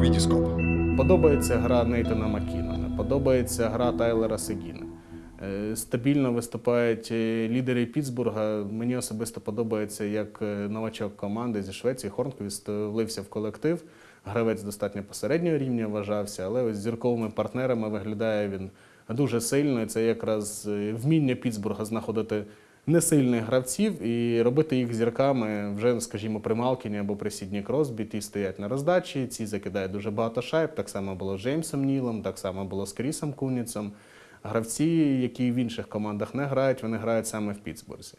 Вітіскоп. Подобається гра Нейтана Маккінона, подобається гра Тайлера Сегіна. Е, Стабільно виступають е, лідери Пітсбурга. Мені особисто подобається, як е, новачок команди зі Швеції Хорнквіст влився в колектив. Гравець достатньо посереднього рівня вважався, але ось з зірковими партнерами виглядає він дуже сильно. Це якраз вміння Пітсбурга знаходити несильних гравців і робити їх зірками вже, скажімо, при Малкіні або при Сідні Кросбі. Ті стоять на роздачі, ці закидають дуже багато шайб. Так само було з Джеймсом Нілом, так само було з Крісом Куніцем. Гравці, які в інших командах не грають, вони грають саме в Пітсбурзі.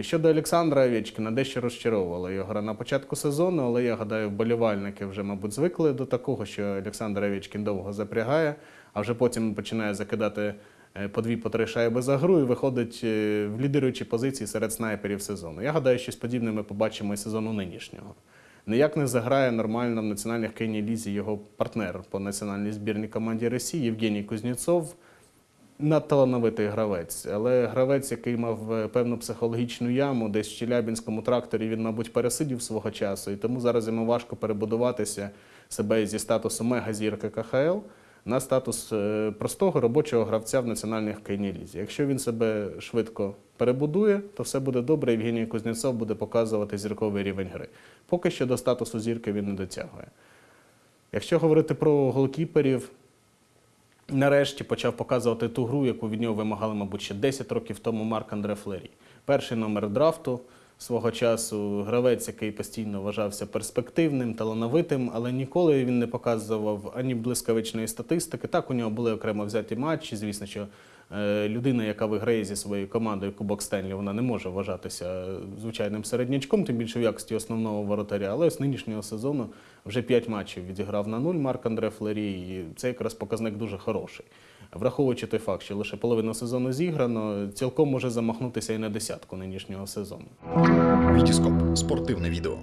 Щодо Олександра Овечкіна, дещо розчаровувала його гра на початку сезону, але я гадаю, вболівальники вже, мабуть, звикли до такого, що Олександр Овечкін довго запрягає, а вже потім починає закидати по дві по три шайби за гру і виходить е, в лідируючі позиції серед снайперів сезону. Я гадаю, щось подібне ми побачимо і сезону нинішнього. Ніяк не заграє нормально в національних хокейній лізі його партнер по національній збірній команді Росії Євгеній Кузнєцов надталановитий гравець, але гравець, який мав е, певну психологічну яму, десь в Челябінському тракторі він, мабуть, пересидів свого часу, і тому зараз йому важко перебудуватися себе зі статусу мегазірки КХЛ на статус е, простого робочого гравця в національній хокейній лізі. Якщо він себе швидко перебудує, то все буде добре. Євгеній Кузнєцов буде показувати зірковий рівень гри. Поки що до статусу зірки він не дотягує. Якщо говорити про голкіперів, нарешті почав показувати ту гру, яку від нього вимагали, мабуть, ще 10 років тому Марк Андре Флері. Перший номер драфту свого часу, гравець, який постійно вважався перспективним, талановитим, але ніколи він не показував ані блискавичної статистики. Так, у нього були окремо взяті матчі. Звісно, що людина, яка виграє зі своєю командою Кубок Стенлі, вона не може вважатися звичайним середнячком, тим більше в якості основного воротаря. Але з нинішнього сезону вже 5 матчів відіграв на нуль Марк Андре Флері, і це якраз показник дуже хороший. Враховуючи той факт, що лише половина сезону зіграно, цілком може замахнутися і на десятку нинішнього сезону. Вітіскоп. Спортивне відео.